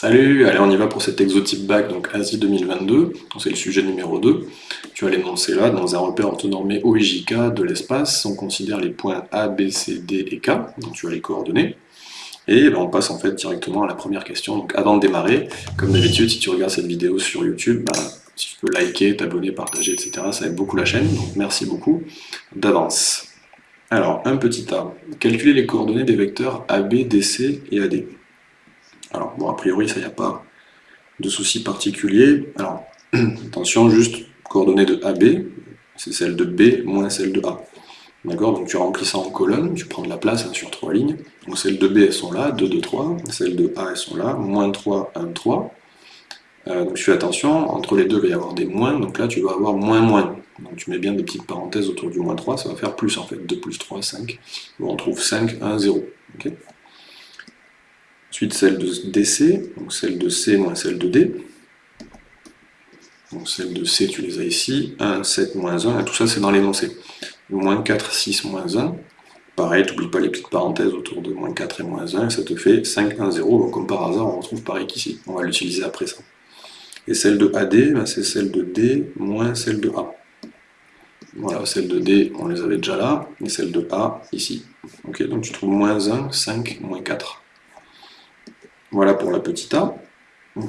Salut, allez on y va pour cet exotype bac, donc Asie 2022, c'est le sujet numéro 2. Tu vas l'énoncer là, dans un repère orthonormé OIJK de l'espace, on considère les points A, B, C, D et K, donc tu as les coordonnées. Et ben, on passe en fait directement à la première question. Donc avant de démarrer, comme d'habitude, si tu regardes cette vidéo sur YouTube, ben, si tu peux liker, t'abonner, partager, etc., ça aide beaucoup la chaîne, donc merci beaucoup d'avance. Alors, un petit A. Calculer les coordonnées des vecteurs AB, DC et AD. Alors, bon, a priori, ça, n'y a pas de souci particulier. Alors, attention, juste, coordonnées de AB, c'est celle de B moins celle de A. D'accord Donc tu remplis ça en colonne, tu prends de la place hein, sur trois lignes. Donc celles de B, elles sont là, 2, 2, 3. Celles de A, elles sont là, moins 3, 1, 3. donc tu fais attention, entre les deux, il va y avoir des moins, donc là tu vas avoir moins, moins. Donc tu mets bien des petites parenthèses autour du moins 3, ça va faire plus en fait, 2 plus 3, 5. on trouve 5, 1, 0. Ensuite, celle de DC, donc celle de C moins celle de D. Donc celle de C, tu les as ici, 1, 7, moins 1, et tout ça c'est dans l'énoncé. Moins 4, 6, moins 1. Pareil, tu n'oublies pas les petites parenthèses autour de moins 4 et moins 1, et ça te fait 5, 1, 0. Donc comme par hasard, on retrouve pareil qu'ici. On va l'utiliser après ça. Et celle de AD, ben, c'est celle de D moins celle de A. Voilà, celle de D, on les avait déjà là, et celle de A, ici. Ok, donc tu trouves moins 1, 5, moins 4. Voilà pour la petite a.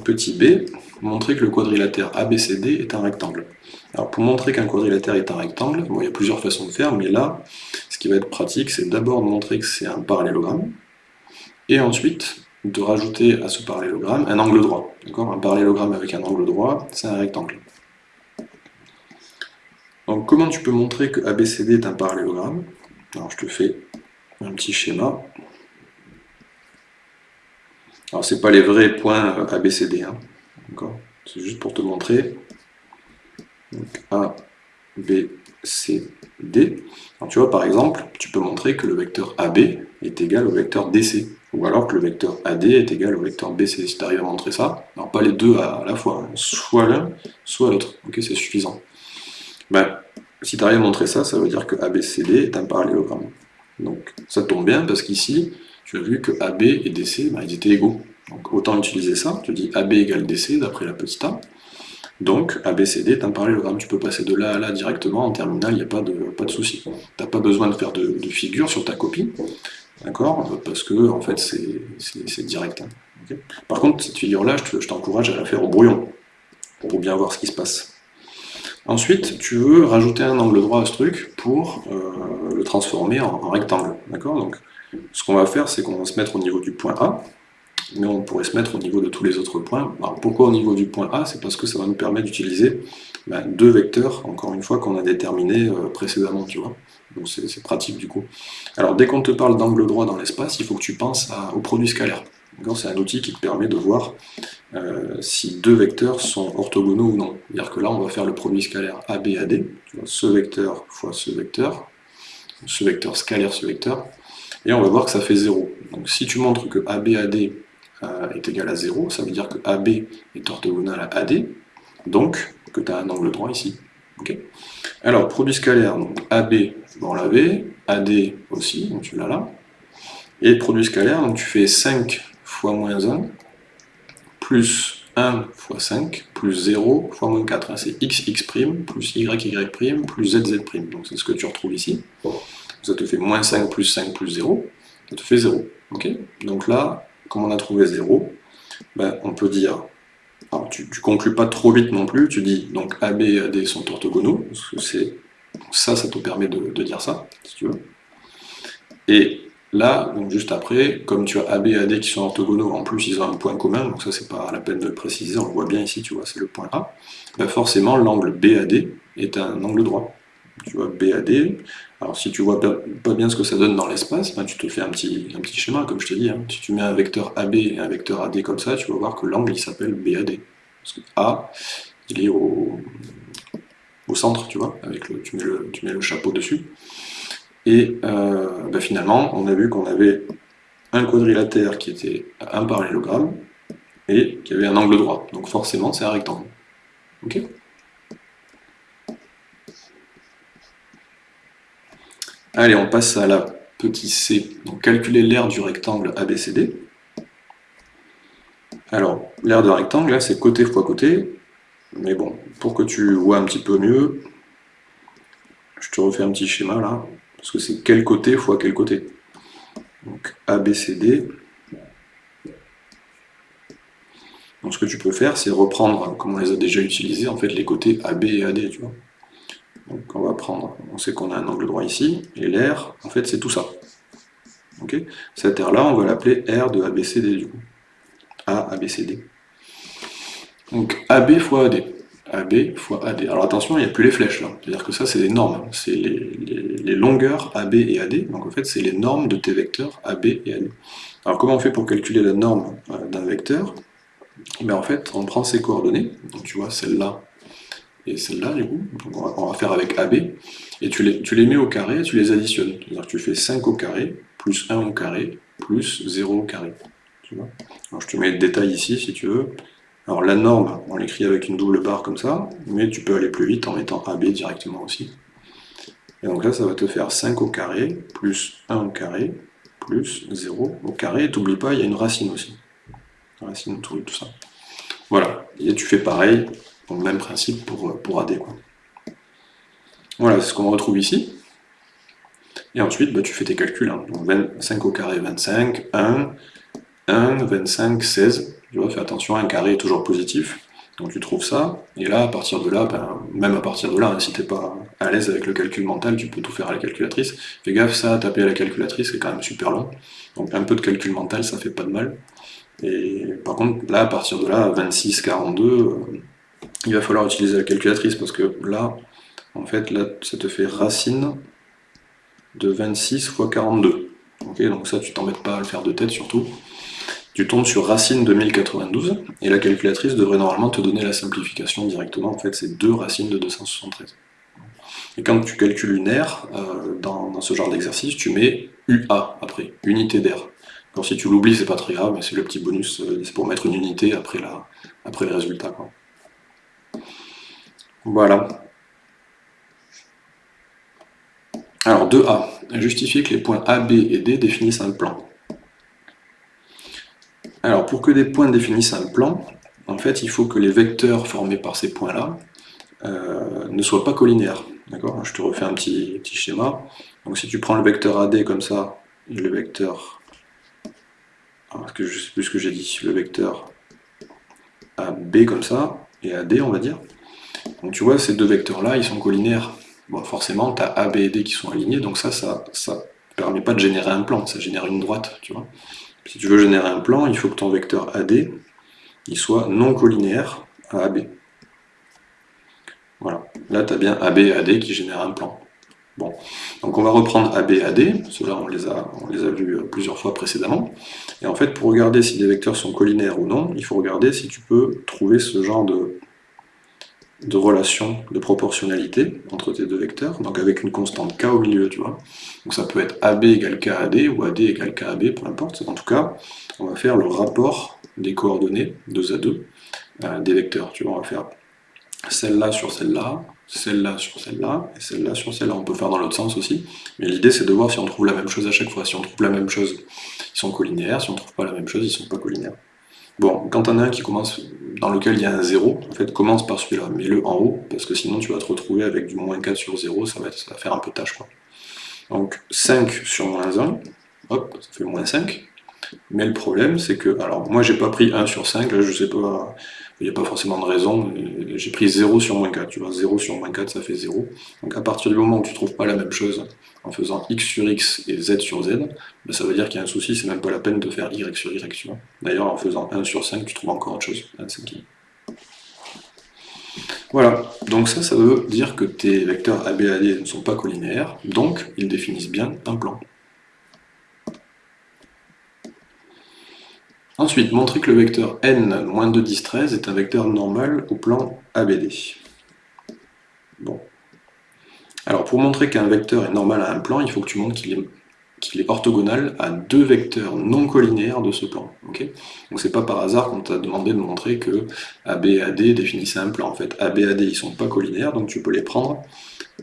petit b, montrer que le quadrilatère ABCD est un rectangle. Alors pour montrer qu'un quadrilatère est un rectangle, il y a plusieurs façons de faire, mais là, ce qui va être pratique, c'est d'abord de montrer que c'est un parallélogramme, et ensuite de rajouter à ce parallélogramme un angle droit. Un parallélogramme avec un angle droit, c'est un rectangle. Donc comment tu peux montrer que ABCD est un parallélogramme? Alors je te fais un petit schéma. Alors, c'est pas les vrais points ABCD, hein. C'est juste pour te montrer. Donc, A, B, C, D. Alors, tu vois, par exemple, tu peux montrer que le vecteur AB est égal au vecteur DC. Ou alors que le vecteur AD est égal au vecteur BC. Si tu arrives à montrer ça, alors pas les deux à la fois, hein. soit l'un, soit l'autre. Ok, c'est suffisant. Ben, si tu arrives à montrer ça, ça veut dire que ABCD est un parallélogramme. Donc ça tombe bien parce qu'ici, tu as vu que AB et DC, bah, ils étaient égaux. Donc autant utiliser ça, tu dis AB égale DC d'après la petite a. Donc ABCD est un parallélogramme, tu peux passer de là à là directement, en terminale, il n'y a pas de, pas de souci. Tu n'as pas besoin de faire de, figure sur ta copie, d'accord? Parce que en fait c'est direct. Hein. Par contre, cette figure-là, je t'encourage à la faire au brouillon, pour bien voir ce qui se passe. Ensuite, tu veux rajouter un angle droit à ce truc pour euh, le transformer en, rectangle, d'accord? Ce qu'on va faire, c'est qu'on va se mettre au niveau du point A, mais on pourrait se mettre au niveau de tous les autres points. Alors pourquoi au niveau du point A? C'est parce que ça va nous permettre d'utiliser ben, deux vecteurs, encore une fois, qu'on a déterminés euh, précédemment, tu vois. Donc c'est pratique du coup. Alors dès qu'on te parle d'angle droit dans l'espace, il faut que tu penses au produit scalaire. C'est un outil qui te permet de voir euh, si deux vecteurs sont orthogonaux ou non. C'est-à-dire que là, on va faire le produit scalaire ABAD, ce vecteur fois ce vecteur, ce vecteur scalaire, ce vecteur, et on va voir que ça fait 0. Donc si tu montres que ABAD euh, est égal à 0, ça veut dire que AB est orthogonal à AD, donc que tu as un angle droit ici. Alors, produit scalaire, donc AB, on l'avait, AD aussi, donc tu l'as là, et produit scalaire, donc tu fais 5 fois moins 1, plus 1 fois 5, plus 0 fois moins 4. Hein, c'est x, x', plus y, y', plus z, z'. Donc c'est ce que tu retrouves ici. Ça te fait moins 5 plus 5 plus 0, ça te fait 0. Donc là, comme on a trouvé 0, ben, on peut dire, alors tu ne conclus pas trop vite non plus, tu dis donc AB et AD sont orthogonaux, que ça, ça te permet de, dire ça, si tu veux. Et là, donc juste après, comme tu as AB et AD qui sont orthogonaux, en plus ils ont un point commun, donc ça c'est pas la peine de le préciser, on le voit bien ici, tu vois, c'est le point A, ben forcément l'angle BAD est un angle droit tu vois BAD. Alors si tu vois pas bien ce que ça donne dans l'espace, ben, tu te fais un petit, un petit schéma, comme je te dis. Hein. Si tu mets un vecteur AB et un vecteur AD comme ça, tu vas voir que l'angle il s'appelle BAD. Parce que A, il est au, au centre, tu vois, avec le, tu, mets le, tu mets le chapeau dessus. Et euh, ben, finalement, on a vu qu'on avait un quadrilatère qui était un parallélogramme et qui avait un angle droit. Donc forcément, c'est un rectangle. Ok? Allez, on passe à la petite c. Donc calculer l'aire du rectangle ABCD. Alors, l'aire de rectangle, là, c'est côté fois côté. Mais bon, pour que tu vois un petit peu mieux, je te refais un petit schéma là, parce que c'est quel côté fois quel côté. Donc ABCD. Donc ce que tu peux faire, c'est reprendre, comme on les a déjà utilisés, en fait les côtés AB et AD, tu vois. Donc on va prendre, on sait qu'on a un angle droit ici, et l'air, en fait c'est tout ça. Ok? Cette aire-là, on va l'appeler R de ABCD. A, ABCD. Donc AB fois AD. AB fois AD. Alors attention, il n'y a plus les flèches là. C'est-à-dire que ça, c'est les normes. C'est les, longueurs AB et AD. Donc en fait, c'est les normes de tes vecteurs AB et AD. Alors comment on fait pour calculer la norme euh, d'un vecteur? Mais En fait, on prend ses coordonnées. Donc tu vois, celle-là et celle-là, du coup. On va, faire avec AB. Et tu les, tu les mets au carré et tu les additionnes. C'est-à-dire que tu fais 5 au carré, plus 1 au carré, plus 0 au carré. Tu vois? Alors je te mets le détail ici, si tu veux. Alors la norme, on l'écrit avec une double barre comme ça, mais tu peux aller plus vite en mettant AB directement aussi. Et donc là, ça va te faire 5 au carré, plus 1 au carré, plus 0 au carré. Et t'oublie pas, il y a une racine aussi. Racine de tout ça. Voilà, et tu fais pareil, même principe pour, pour AD. Quoi. Voilà, c'est ce qu'on retrouve ici. Et ensuite, bah, tu fais tes calculs. Hein. Donc 25 au carré, 25, 1, 1, 25, 16. Tu vois, fais attention, un carré est toujours positif. Donc tu trouves ça, et là, à partir de là, ben, même à partir de là, hein, si t'es pas à l'aise avec le calcul mental, tu peux tout faire à la calculatrice. Fais gaffe, ça, taper à la calculatrice, c'est quand même super long. Donc un peu de calcul mental, ça fait pas de mal. Et par contre, là, à partir de là, 26, 42, euh, il va falloir utiliser la calculatrice, parce que là, en fait, là, ça te fait racine de 26 fois 42. Ok, donc ça, tu t'embêtes pas à le faire de tête, surtout tu tombes sur racine de 1092, et la calculatrice devrait normalement te donner la simplification directement, en fait c'est 2 racines de 273. Et quand tu calcules une aire, euh, dans, ce genre d'exercice, tu mets UA après, unité d'air. Alors si tu l'oublies, c'est pas très grave, mais c'est le petit bonus, euh, c'est pour mettre une unité après, la, après le résultat. Voilà. Alors 2A, justifier que les points A, B et D définissent un plan. Alors, pour que des points définissent un plan, en fait, il faut que les vecteurs formés par ces points-là euh, ne soient pas collinéaires. D'accord? Je te refais un petit, schéma. Donc, si tu prends le vecteur AD comme ça, et le vecteur... Que je sais plus que j'ai dit. Le vecteur AB comme ça, et AD, on va dire. Donc, tu vois, ces deux vecteurs-là, ils sont collinaires. Bon, forcément, tu as AB et D qui sont alignés, donc ça, ça ne permet pas de générer un plan, ça génère une droite, tu vois. Si tu veux générer un plan, il faut que ton vecteur AD il soit non collinéaire à AB. Voilà, là tu as bien AB et AD qui génèrent un plan. Bon, donc on va reprendre AB et AD, ceux-là on, les a, on les a vus euh, plusieurs fois précédemment, et en fait pour regarder si des vecteurs sont collinaires ou non, il faut regarder si tu peux trouver ce genre de, de relation de proportionnalité entre tes deux vecteurs, donc avec une constante k au milieu, tu vois. Donc ça peut être AB égale KAD ou AD égale KAB, peu importe. En tout cas, on va faire le rapport des coordonnées, 2 à 2, euh, des vecteurs. Tu vois, on va faire celle-là sur celle-là, celle-là sur celle-là, et celle-là sur celle-là. On peut faire dans l'autre sens aussi, mais l'idée c'est de voir si on trouve la même chose à chaque fois. Si on trouve la même chose, ils sont collinéaires, si on trouve pas la même chose, ils sont pas collinaires. Bon, quand on a un qui commence, dans lequel il y a un 0, en fait, commence par celui-là, mets-le en haut, parce que sinon tu vas te retrouver avec du moins 4 sur 0, ça va, faire un peu tâche, quoi. Donc 5 sur moins 1, hop, ça fait moins 5. Mais le problème, c'est que, alors moi j'ai pas pris 1 sur 5, là je sais pas, il n'y a pas forcément de raison, j'ai pris 0 sur moins 4, tu vois, 0 sur moins 4 ça fait 0. Donc à partir du moment où tu trouves pas la même chose en faisant x sur x et z sur z, ben, ça veut dire qu'il y a un souci, c'est même pas la peine de faire y sur y, tu vois. D'ailleurs en faisant 1 sur 5, tu trouves encore autre chose, 1 Voilà, donc ça, ça veut dire que tes vecteurs AB ne sont pas collinaires, donc ils définissent bien un plan. Ensuite, montrer que le vecteur n, moins 2, 10, 13 est un vecteur normal au plan ABD. Bon. Alors, pour montrer qu'un vecteur est normal à un plan, il faut que tu montres qu'il est, orthogonal à deux vecteurs non collinéaires de ce plan. Donc c'est pas par hasard qu'on t'a demandé de montrer que AB et AD définissaient un plan. En fait, AB et AD, ils sont pas collinaires, donc tu peux les prendre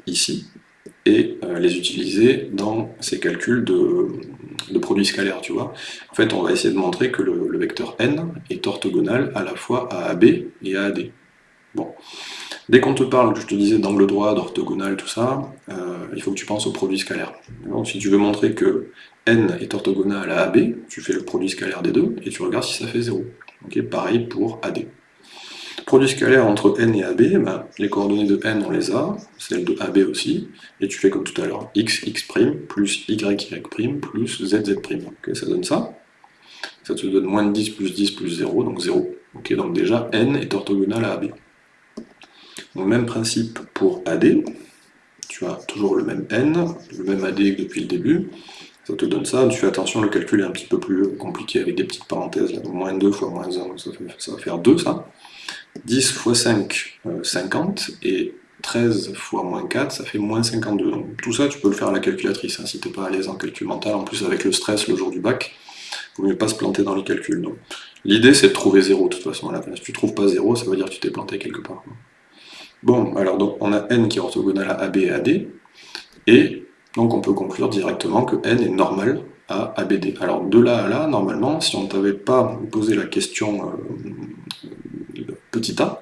ici, et euh, les utiliser dans ces calculs de, de produit scalaire, tu. En fait, on va essayer de montrer que le, vecteur n est orthogonal à la fois à AB et à AD. Bon. Dès qu'on te parle, je te disais, d'angle droit, d'orthogonal, tout ça, euh, il faut que tu penses au produit scalaire. Si tu veux montrer que n est orthogonal à AB, tu fais le produit scalaire des deux, et tu regardes si ça fait 0. pareil pour AD. Produit scalaire entre n et AB, ben, les coordonnées de n on les a, celles de AB aussi, et tu fais comme tout à l'heure, x, x' plus y, y' plus z, z'. ça donne ça. Ça te donne moins de 10 plus 10 plus 0, donc 0. donc déjà, n est orthogonal à AB. Même principe pour AD, tu as toujours le même n, le même AD que depuis le début, ça te donne ça, tu fais attention, le calcul est un petit peu plus compliqué avec des petites parenthèses, là, moins 2 fois moins 1, ça, va faire 2 ça. 10 fois 5, 50, euh, et 13 fois moins 4, ça fait moins 52. Donc, tout ça, tu peux le faire à la calculatrice, hein, si tu n'es pas à l'aise en calcul mental. En plus, avec le stress le jour du bac, il vaut mieux pas se planter dans les calculs. L'idée, c'est de trouver 0, de toute façon. Là. Si tu trouves pas 0, ça veut dire que tu t'es planté quelque part. Bon, alors donc, on a n qui est orthogonal à AB et AD, et donc on peut conclure directement que n est normal à ABD. Alors de là à là, normalement, si on ne t'avait pas posé la question euh, petit a,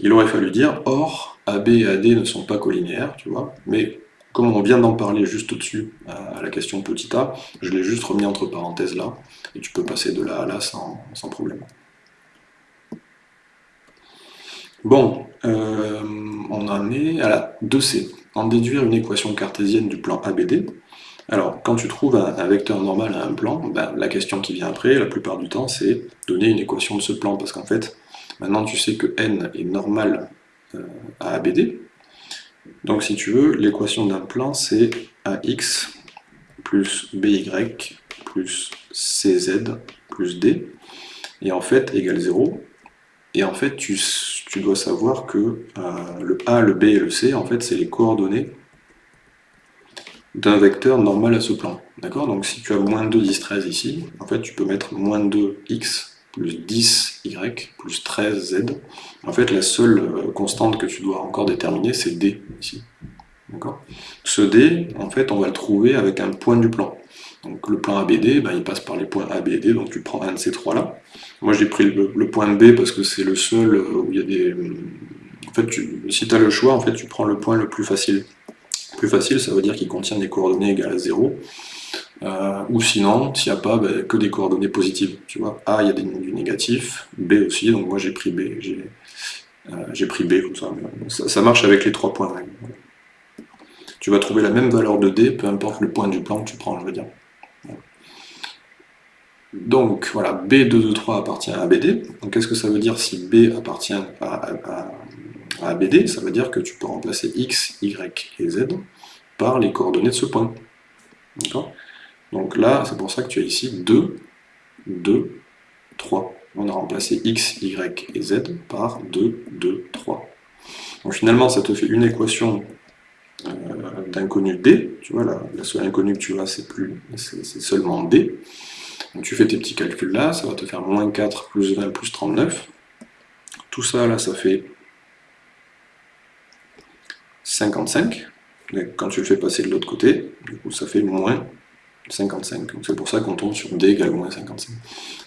il aurait fallu dire or AB et AD ne sont pas collinéaires, tu vois, mais comme on vient d'en parler juste au-dessus à la question petit a, je l'ai juste remis entre parenthèses là, et tu peux passer de là à là sans, problème. Bon, euh, on en est à la 2C. En déduire une équation cartésienne du plan ABD. Alors, quand tu trouves un, vecteur normal à un plan, ben, la question qui vient après, la plupart du temps, c'est donner une équation de ce plan, parce qu'en fait, Maintenant, tu sais que n est normal euh, à ABD. Donc, si tu veux, l'équation d'un plan, c'est AX plus BY plus CZ plus D, et en fait, égale 0. Et en fait, tu, dois savoir que euh, le A, le B et le C, en fait, c'est les coordonnées d'un vecteur normal à ce plan. D'accord? Donc si tu as moins 2, 10, 13 ici, en fait, tu peux mettre moins 2x plus 10y, plus 13z. En fait, la seule euh, constante que tu dois encore déterminer, c'est d, ici. Ce d, en fait, on va le trouver avec un point du plan. Donc le plan ABD, ben, il passe par les points ABD, donc tu prends un de ces trois-là. Moi j'ai pris le, point B parce que c'est le seul euh, où il y a des... En fait, si tu as le choix, en fait, tu prends le point le plus facile. Plus facile, ça veut dire qu'il contient des coordonnées égales à 0. Euh, ou sinon, s'il n'y a pas, ben, que des coordonnées positives. Tu vois, A, il y a du négatif, B aussi, donc moi j'ai pris B. J'ai euh, pris B ça. ça. marche avec les trois points. Tu vas trouver la même valeur de D, peu importe le point du plan que tu prends, je veux dire. Donc voilà, B223 appartient à BD. Donc qu'est-ce que ça veut dire si B appartient à, à, à, BD Ça veut dire que tu peux remplacer X, Y et Z par les coordonnées de ce point. D'accord? Donc là, c'est pour ça que tu as ici 2, 2, 3. On a remplacé x, y et z par 2, 2, 3. Donc finalement, ça te fait une équation euh, d'inconnu d. Tu vois, la, seule inconnue que tu as, c'est seulement d. Donc tu fais tes petits calculs là, ça va te faire moins 4 plus 20 plus 39. Tout ça, là, ça fait 55. quand tu le fais passer de l'autre côté, du coup, ça fait moins 55. C'est pour ça qu'on tombe sur d égale moins 55.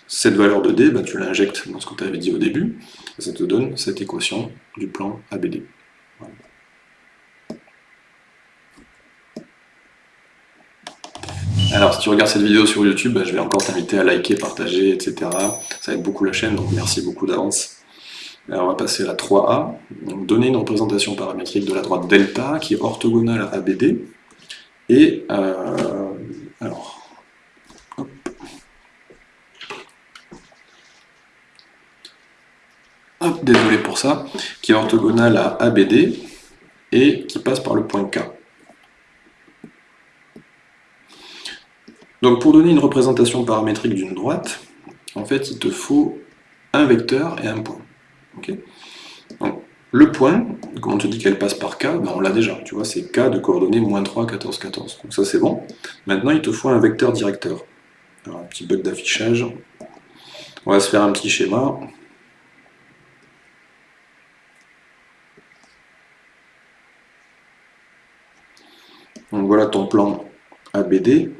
Cette valeur de d, ben, tu l'injectes dans ce que tu avais dit au début, et ça te donne cette équation du plan ABD. Alors, si tu regardes cette vidéo sur YouTube, ben, je vais encore t'inviter à liker, partager, etc. Ça aide beaucoup la chaîne, donc merci beaucoup d'avance. Alors, on va passer à la 3A. donner une représentation paramétrique de la droite delta qui est orthogonale à ABD. Et euh, alors, hop. désolé pour ça, qui est orthogonale à ABD et qui passe par le point K. Donc pour donner une représentation paramétrique d'une droite, en fait il te faut un vecteur et un point. Le point, comme on te dit qu'elle passe par K, ben on l'a déjà, tu vois, c'est K de coordonnées moins 3, 14, 14. Donc ça c'est bon. Maintenant il te faut un vecteur directeur. Alors un petit bug d'affichage. On va se faire un petit schéma. Donc voilà ton plan ABD.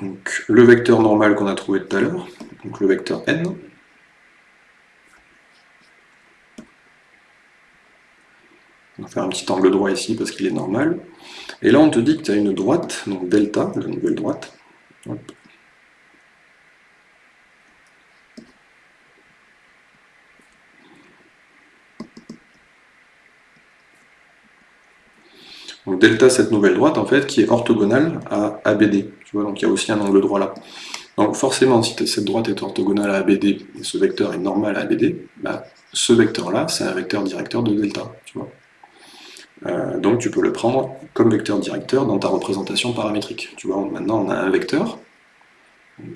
Donc, le vecteur normal qu'on a trouvé tout à l'heure, donc le vecteur n. On va faire un petit angle droit ici parce qu'il est normal. Et là, on te dit que tu as une droite, donc delta, la nouvelle droite. Donc delta, cette nouvelle droite, en fait, qui est orthogonale à ABD. Tu vois, donc il y a aussi un angle droit là. Donc forcément, si cette droite est orthogonale à ABD, et ce vecteur est normal à ABD, bah, ce vecteur-là, c'est un vecteur directeur de delta. Tu vois. Euh, donc tu peux le prendre comme vecteur directeur dans ta représentation paramétrique. Tu vois, maintenant on a un vecteur,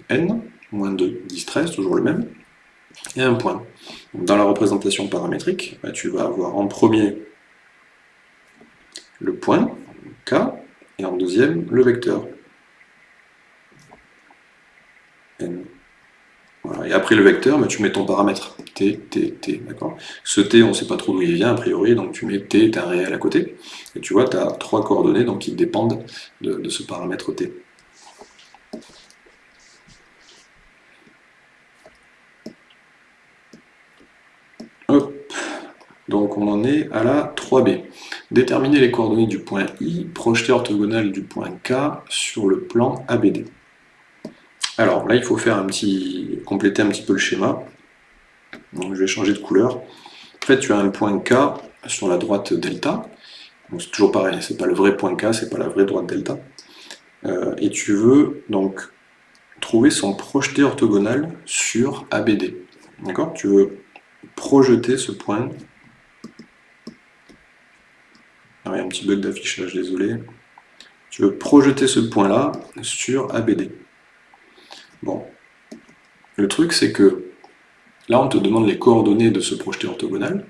n, moins 2, 10, 13, toujours le même, et un point. dans la représentation paramétrique, bah, tu vas avoir en premier le point, k, et en deuxième, le vecteur, n. Et après le vecteur, bah, tu mets ton paramètre, t, t, t, Ce t, on ne sait pas trop d'où il vient, a priori, donc tu mets t, un réel à côté, et tu vois, tu as trois coordonnées donc, qui dépendent de, ce paramètre t. Hop. Donc on en est à la 3b. Déterminer les coordonnées du point I, projeter orthogonale du point K sur le plan ABD. Alors là, il faut faire un compléter un petit peu le schéma. Je vais changer de couleur. En fait, tu as un point K sur la droite delta. C'est toujours pareil, c'est pas le vrai point K, c'est pas la vraie droite delta. Euh, et tu veux donc trouver son projeté orthogonal sur ABD. D'accord? Tu veux projeter ce point. Il y a un petit bug d'affichage, désolé. Tu veux projeter ce point-là sur ABD. Bon. Le truc, c'est que là, on te demande les coordonnées de ce projeté orthogonal,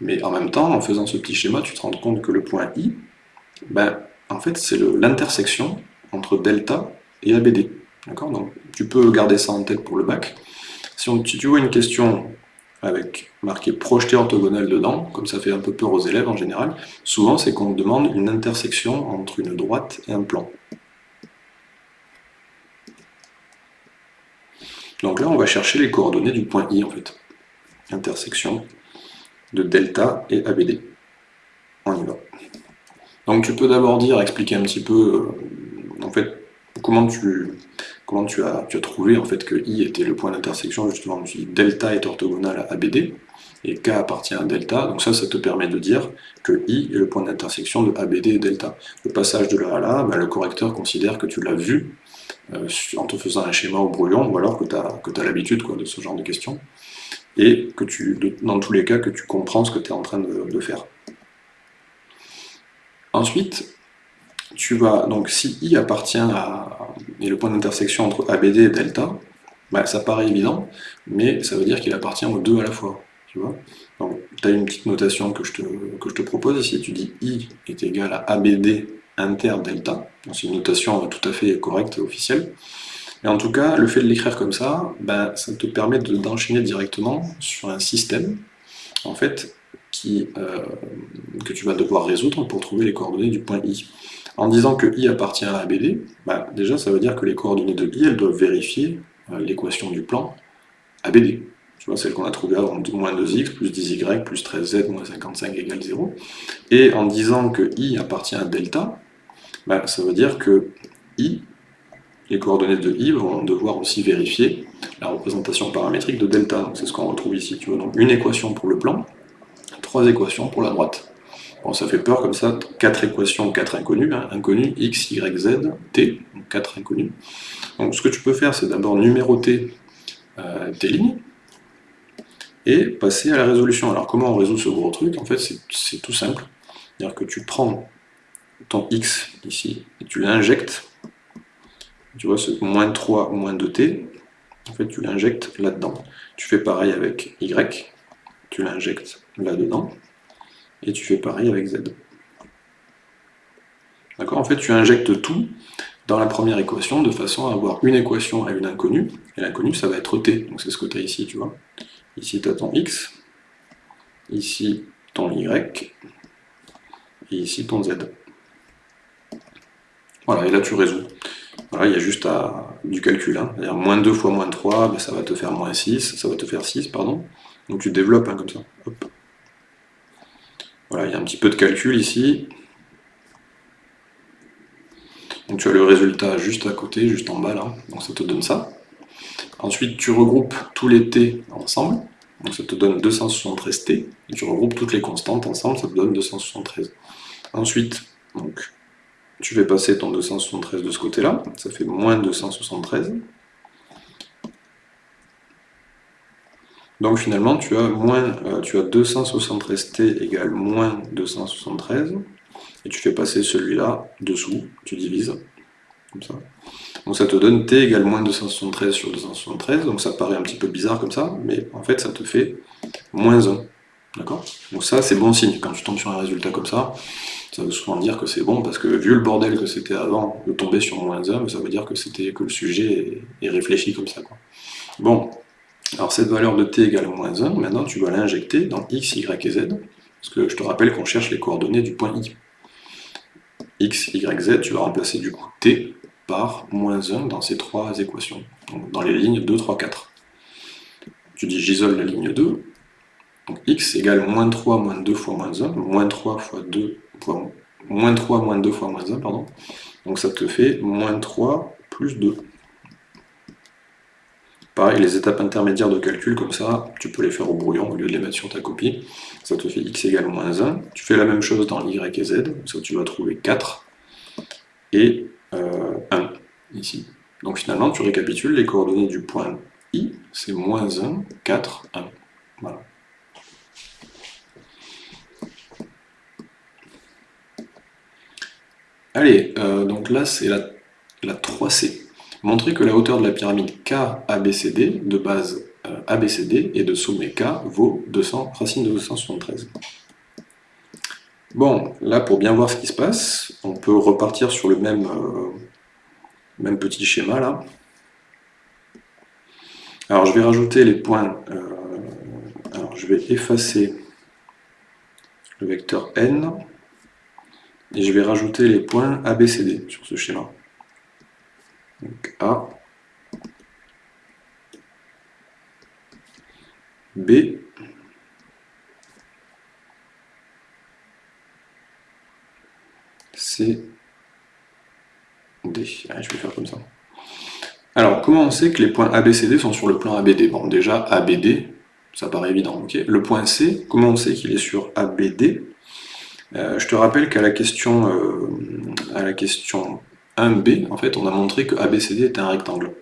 mais en même temps, en faisant ce petit schéma, tu te rends compte que le point I, ben, en fait, c'est l'intersection entre delta et ABD. D'accord? Donc, tu peux garder ça en tête pour le bac. Si, si tu vois une question avec marqué projeté orthogonal dedans, comme ça fait un peu peur aux élèves en général, souvent c'est qu'on demande une intersection entre une droite et un plan. Donc là, on va chercher les coordonnées du point I, en fait. Intersection de delta et ABD. On y va. Donc tu peux d'abord dire, expliquer un petit peu, euh, en fait, comment tu, comment tu as, tu as trouvé en fait que I était le point d'intersection, justement, tu dis delta est orthogonal à ABD, et K appartient à delta, donc ça, ça te permet de dire que I est le point d'intersection de ABD et delta. Le passage de là à là, ben, le correcteur considère que tu l'as vu, euh, en te faisant un schéma au brouillon, ou alors que tu as, as l'habitude de ce genre de questions, et que tu, dans tous les cas, que tu comprends ce que tu es en train de, faire. Ensuite, tu vas, donc si I appartient à, est le point d'intersection entre ABD et delta, bah, ça paraît évident, mais ça veut dire qu'il appartient aux deux à la fois. Tu vois Donc, tu as une petite notation que je, te, que je te propose ici, tu dis I est égal à ABD inter-delta. C'est une notation tout à fait correcte et officielle. Et en tout cas, le fait de l'écrire comme ça, ben, ça te permet d'enchaîner directement sur un système en fait, qui, euh, que tu vas devoir résoudre pour trouver les coordonnées du point I. En disant que I appartient à ABD, ben, déjà ça veut dire que les coordonnées de I, elles doivent vérifier euh, l'équation du plan ABD. Tu vois, celle qu'on a trouvée avant, moins 2x plus 10y plus 13z moins 55 égale 0. Et en disant que i appartient à delta, bah, ça veut dire que i, les coordonnées de i vont devoir aussi vérifier la représentation paramétrique de delta. C'est ce qu'on retrouve ici. Tu vois, donc une équation pour le plan, trois équations pour la droite. Bon, ça fait peur comme ça, quatre équations, quatre inconnus, hein. inconnus x, y, z, t, donc quatre inconnus. Donc ce que tu peux faire, c'est d'abord numéroter euh, tes lignes, et passer à la résolution. Alors comment on résout ce gros truc? En fait, c'est tout simple. C'est-à-dire que tu prends ton x ici, et tu l'injectes, tu vois, ce moins 3 ou moins 2t, en fait, tu l'injectes là-dedans. Tu fais pareil avec y, tu l'injectes là-dedans, et tu fais pareil avec z. D'accord? En fait, tu injectes tout dans la première équation de façon à avoir une équation à une inconnue, et l'inconnue, ça va être t, donc c'est ce que tu as ici, tu vois. Ici, tu as ton x, ici, ton y, et ici, ton z. Voilà, et là tu résous. Voilà, il y a juste du calcul. Hein. moins 2 fois moins 3, ben, ça va te faire moins 6, ça va te faire 6, pardon. Donc tu développes hein, comme ça. Voilà, il y a un petit peu de calcul ici. Donc tu as le résultat juste à côté, juste en bas là, donc ça te donne ça. Ensuite tu regroupes tous les t ensemble, donc ça te donne 273t, et tu regroupes toutes les constantes ensemble, ça te donne 273. Ensuite, donc, tu fais passer ton 273 de ce côté-là, ça fait moins 273. Donc finalement, tu as, moins, euh, tu as 273t égale moins 273, et tu fais passer celui-là dessous, tu divises, comme ça. Donc ça te donne t égale moins 273 sur 273, donc ça paraît un petit peu bizarre comme ça, mais en fait ça te fait moins 1. D'accord? Donc ça c'est bon signe, quand tu tombes sur un résultat comme ça, ça veut souvent dire que c'est bon, parce que vu le bordel que c'était avant, de tomber sur moins 1, ça veut dire que, c'était que le sujet est, réfléchi comme ça. Bon, alors cette valeur de t égale moins 1, maintenant tu vas l'injecter dans x, y et z, parce que je te rappelle qu'on cherche les coordonnées du point i x, y, z, tu vas remplacer du coup t par moins 1 dans ces trois équations, dans les lignes 2, 3, 4. Tu dis j'isole la ligne 2, donc x égale moins 3 moins 2 fois moins 1, moins 3 fois 2 fois moins 3 moins 2 fois moins 1, pardon. Donc ça te fait moins 3 plus 2. Pareil, les étapes intermédiaires de calcul, comme ça, tu peux les faire au brouillon au lieu de les mettre sur ta copie. Ça te fait x égale moins 1. Tu fais la même chose dans y et z, ça tu vas trouver 4 et 1 euh, ici. Donc finalement, tu récapitules les coordonnées du point i, c'est moins 1, 4, 1. Voilà. Allez, euh, donc là c'est la, la 3C. Montrer que la hauteur de la pyramide K ABCD, de base euh, ABCD, et de sommet K vaut 200, racine de 273. Bon, là pour bien voir ce qui se passe, on peut repartir sur le même, euh, petit schéma là. Alors je vais rajouter les points, euh, alors je vais effacer le vecteur n, et je vais rajouter les points ABCD sur ce schéma. Donc A, B, C, D. je vais faire comme ça. Alors, comment on sait que les points ABCD sont sur le plan ABD Bon, déjà, ABD, ça paraît évident. ok? Le point C, comment on sait qu'il est sur ABD euh, Je te rappelle qu'à la euh, la question 1B, en fait, on a montré que ABCD est un rectangle.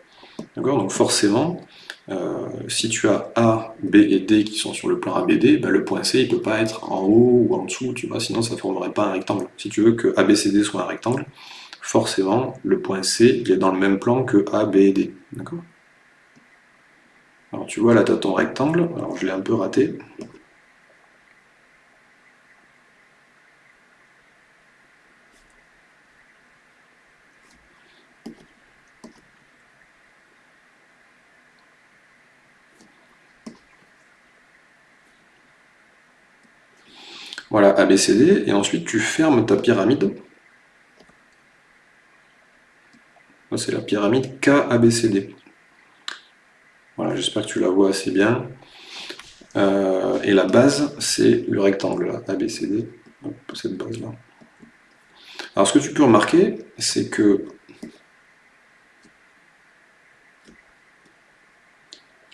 D'accord? Donc forcément, euh, si tu as A, B et D qui sont sur le plan ABD, ben le point C il ne peut pas être en haut ou en dessous, tu vois, sinon ça ne formerait pas un rectangle. Si tu veux que ABCD soit un rectangle, forcément le point C il est dans le même plan que A, B et D. D'accord? Alors tu vois là tu as ton rectangle, alors je l'ai un peu raté. Voilà, ABCD, et ensuite tu fermes ta pyramide. C'est la pyramide KABCD. Voilà, j'espère que tu la vois assez bien. Euh, et la base, c'est le rectangle, ABCD. Alors ce que tu peux remarquer, c'est que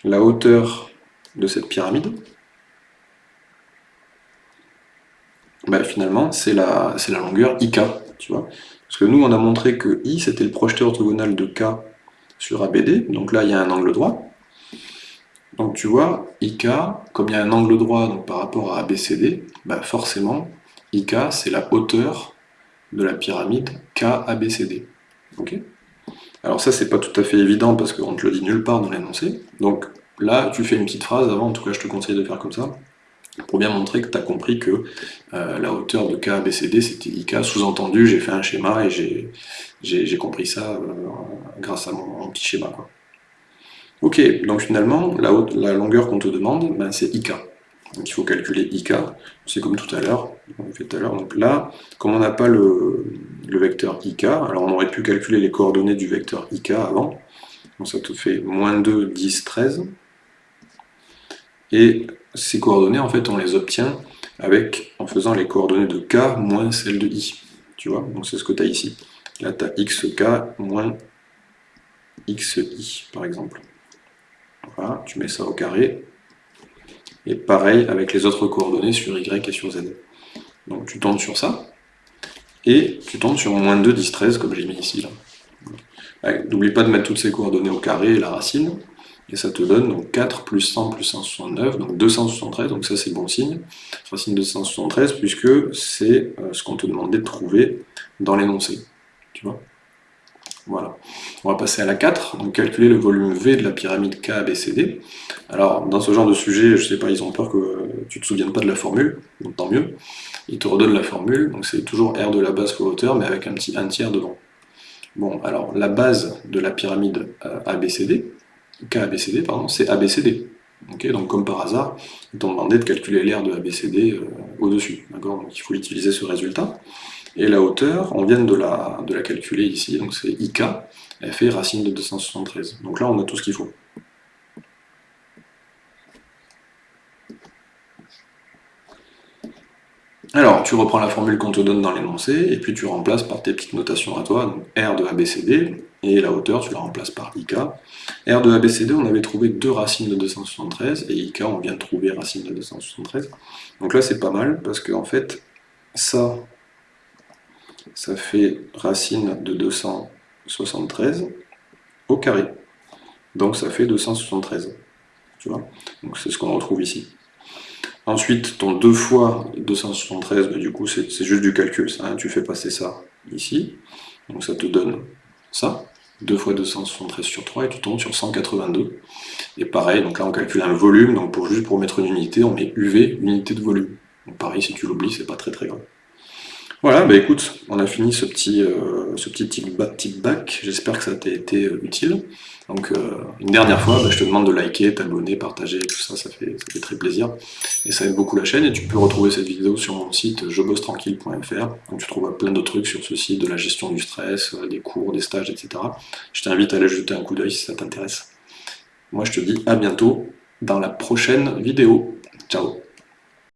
la hauteur de cette pyramide, bah, finalement, c'est la, la longueur IK, tu vois. Parce que nous, on a montré que I, c'était le projeté orthogonal de K sur ABD, donc là, il y a un angle droit. Donc tu vois, IK, comme il y a un angle droit donc, par rapport à ABCD, bah forcément, IK, c'est la hauteur de la pyramide KABCD. Alors ça, c'est pas tout à fait évident parce qu'on te le dit nulle part dans l'énoncé. Donc là, tu fais une petite phrase avant, en tout cas, je te conseille de faire comme ça pour bien montrer que tu as compris que euh, la hauteur de K, BCD, c'était IK. Sous-entendu, j'ai fait un schéma et j'ai compris ça euh, grâce à mon, petit schéma. Quoi. Ok, donc finalement, la, la longueur qu'on te demande, ben, c'est IK. Donc il faut calculer IK, c'est comme tout à l'heure. Donc là, comme on n'a pas le, vecteur IK, alors on aurait pu calculer les coordonnées du vecteur IK avant. Donc ça te fait moins 2, 10, 13. Et ces coordonnées, en fait, on les obtient avec, en faisant les coordonnées de K moins celles de I. Tu vois, donc c'est ce que tu as ici. Là, tu as XK moins XI, par exemple. Voilà, tu mets ça au carré, et pareil avec les autres coordonnées sur Y et sur Z. Donc tu tombes sur ça, et tu tombes sur moins 2, 10, 13, comme j'ai mis ici. N'oublie pas de mettre toutes ces coordonnées au carré et la racine, et ça te donne donc 4 plus 100 plus 169, donc 273, donc ça c'est bon signe, racine de 273, puisque c'est euh, ce qu'on te demandait de trouver dans l'énoncé. Tu vois voilà. On va passer à la 4, donc calculer le volume V de la pyramide KABCD. Alors, dans ce genre de sujet, je sais pas, ils ont peur que tu te souviennes pas de la formule, donc tant mieux. Ils te redonnent la formule, donc c'est toujours R de la base fois hauteur, mais avec un petit 1 tiers devant. Bon, alors, la base de la pyramide euh, ABCD, KABCD, pardon, c'est ABCD. donc comme par hasard, ils t'ont demandé de calculer l'air de ABCD euh, au-dessus. Donc il faut utiliser ce résultat. Et la hauteur, on vient de la, de la calculer ici, donc c'est IK, elle fait racine de 273. Donc là, on a tout ce qu'il faut. Alors, tu reprends la formule qu'on te donne dans l'énoncé, et puis tu remplaces par tes petites notations à toi, donc R de ABCD, et la hauteur, tu la remplaces par IK. R de ABCD, on avait trouvé deux racines de 273, et IK, on vient de trouver racine de 273. Donc là, c'est pas mal, parce qu'en en fait, ça, ça fait racine de 273 au carré. Donc ça fait 273. Tu vois Donc c'est ce qu'on retrouve ici. Ensuite, ton 2 fois 273, bah, du coup c'est juste du calcul, hein. tu fais passer ça ici, donc ça te donne ça, 2 fois 273 sur 3, et tu tombes sur 182. Et pareil, donc là on calcule un volume, donc pour juste pour mettre une unité, on met UV, unité de volume. Donc pareil, si tu l'oublies, c'est pas très très grave. Voilà, bah écoute, on a fini ce petit, euh, ce petit tip back, j'espère que ça t'a été euh, utile. Donc euh, une dernière fois, bah, je te demande de liker, t'abonner, partager, tout ça, ça fait, ça fait très plaisir. Et ça aide beaucoup la chaîne, et tu peux retrouver cette vidéo sur mon site jebossetranquille.fr, où tu trouves plein d'autres trucs sur ce site, de la gestion du stress, des cours, des stages, etc. Je t'invite à aller jeter un coup d'œil si ça t'intéresse. Moi je te dis à bientôt dans la prochaine vidéo. Ciao